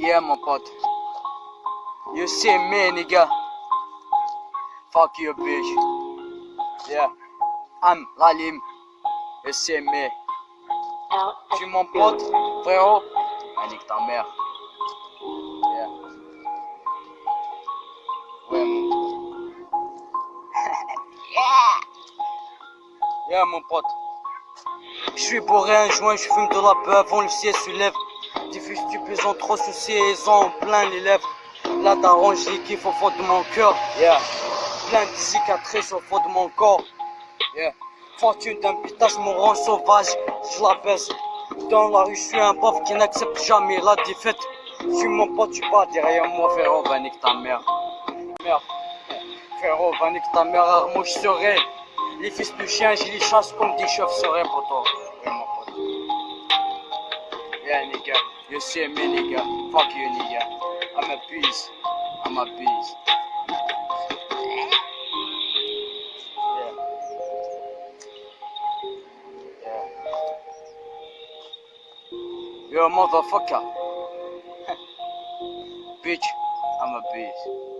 Yeah, mon pote. You see me, nigga. Fuck you, bitch. Yeah. I'm Lalim. You see me. Tu mon pote, frérot. Ah, nique ta mère. Yeah. Ouais, mon... yeah. Yeah, mon pote. Je suis bourré un joint, je fume de la peu avant le ciel se lève. Diffuse stupéfiants trop soucis et ils ont plein les lèvres. Là daronne kiffe au fond de mon cœur. Yeah. Plein de cicatrices au fond de mon corps. Yeah. Fortune d'un pitage me rend sauvage, je la baisse. Dans la rue, je suis un pauvre qui n'accepte jamais la défaite. Je suis mon pote, tu pas derrière moi, frérot, va nique ta mère. Merde. Frérot, va nique ta mère, armo, je serai. Les fils de chien, je les chasse comme des chauves-souris pour Yeah, nigga. You see me, nigga. Fuck you, nigga. I'm a beast. I'm a beast. Yeah. Yeah. You're a motherfucker. Bitch, I'm a beast.